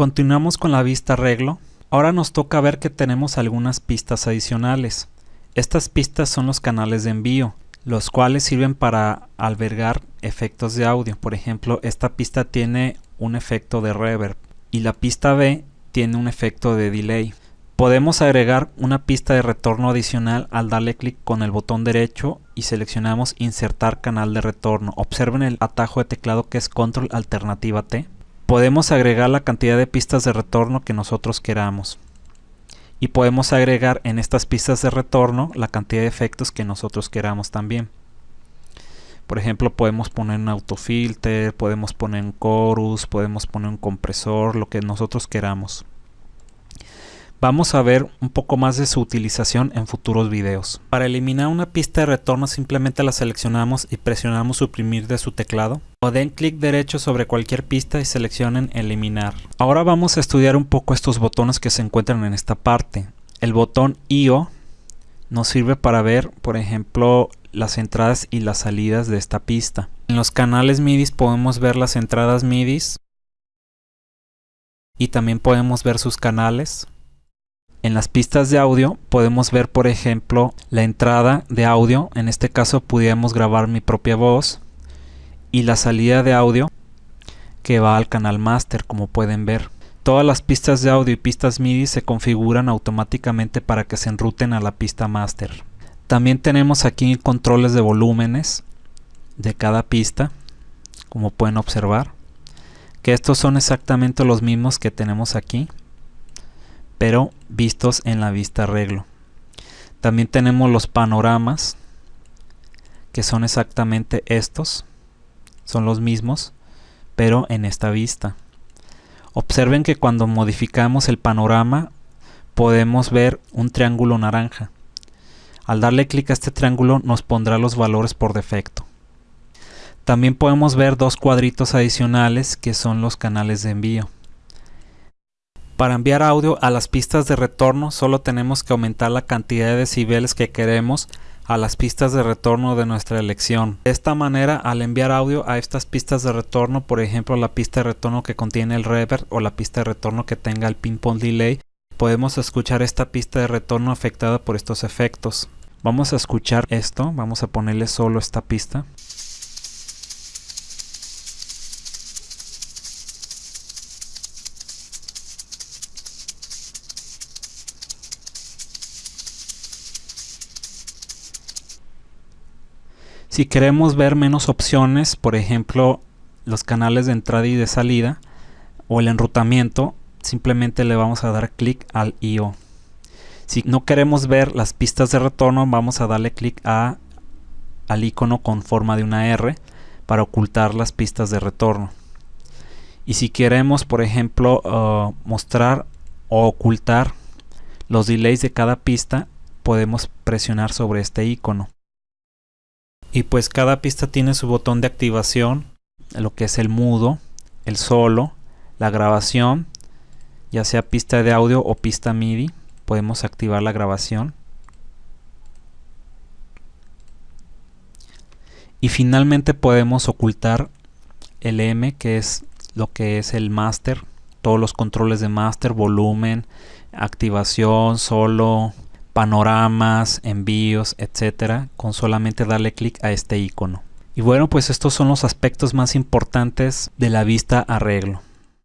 Continuamos con la vista arreglo. Ahora nos toca ver que tenemos algunas pistas adicionales. Estas pistas son los canales de envío, los cuales sirven para albergar efectos de audio. Por ejemplo, esta pista tiene un efecto de reverb y la pista B tiene un efecto de delay. Podemos agregar una pista de retorno adicional al darle clic con el botón derecho y seleccionamos insertar canal de retorno. Observen el atajo de teclado que es control alternativa T. Podemos agregar la cantidad de pistas de retorno que nosotros queramos. Y podemos agregar en estas pistas de retorno la cantidad de efectos que nosotros queramos también. Por ejemplo, podemos poner un autofilter, podemos poner un chorus, podemos poner un compresor, lo que nosotros queramos. Vamos a ver un poco más de su utilización en futuros videos. Para eliminar una pista de retorno simplemente la seleccionamos y presionamos suprimir de su teclado. O den clic derecho sobre cualquier pista y seleccionen eliminar. Ahora vamos a estudiar un poco estos botones que se encuentran en esta parte. El botón IO nos sirve para ver, por ejemplo, las entradas y las salidas de esta pista. En los canales MIDI podemos ver las entradas MIDI y también podemos ver sus canales. En las pistas de audio podemos ver por ejemplo la entrada de audio, en este caso pudiéramos grabar mi propia voz y la salida de audio que va al canal master como pueden ver. Todas las pistas de audio y pistas MIDI se configuran automáticamente para que se enruten a la pista master. También tenemos aquí controles de volúmenes de cada pista como pueden observar que estos son exactamente los mismos que tenemos aquí pero vistos en la vista arreglo. También tenemos los panoramas, que son exactamente estos, son los mismos, pero en esta vista. Observen que cuando modificamos el panorama podemos ver un triángulo naranja. Al darle clic a este triángulo nos pondrá los valores por defecto. También podemos ver dos cuadritos adicionales que son los canales de envío. Para enviar audio a las pistas de retorno solo tenemos que aumentar la cantidad de decibeles que queremos a las pistas de retorno de nuestra elección. De esta manera, al enviar audio a estas pistas de retorno, por ejemplo la pista de retorno que contiene el reverb o la pista de retorno que tenga el ping-pong delay, podemos escuchar esta pista de retorno afectada por estos efectos. Vamos a escuchar esto, vamos a ponerle solo esta pista. Si queremos ver menos opciones, por ejemplo los canales de entrada y de salida o el enrutamiento, simplemente le vamos a dar clic al IO. Si no queremos ver las pistas de retorno, vamos a darle clic al icono con forma de una R para ocultar las pistas de retorno. Y si queremos, por ejemplo, uh, mostrar o ocultar los delays de cada pista, podemos presionar sobre este icono y pues cada pista tiene su botón de activación, lo que es el mudo, el solo, la grabación, ya sea pista de audio o pista MIDI, podemos activar la grabación. Y finalmente podemos ocultar el M que es lo que es el master, todos los controles de master, volumen, activación, solo, panoramas, envíos, etcétera, con solamente darle clic a este icono. Y bueno, pues estos son los aspectos más importantes de la vista arreglo.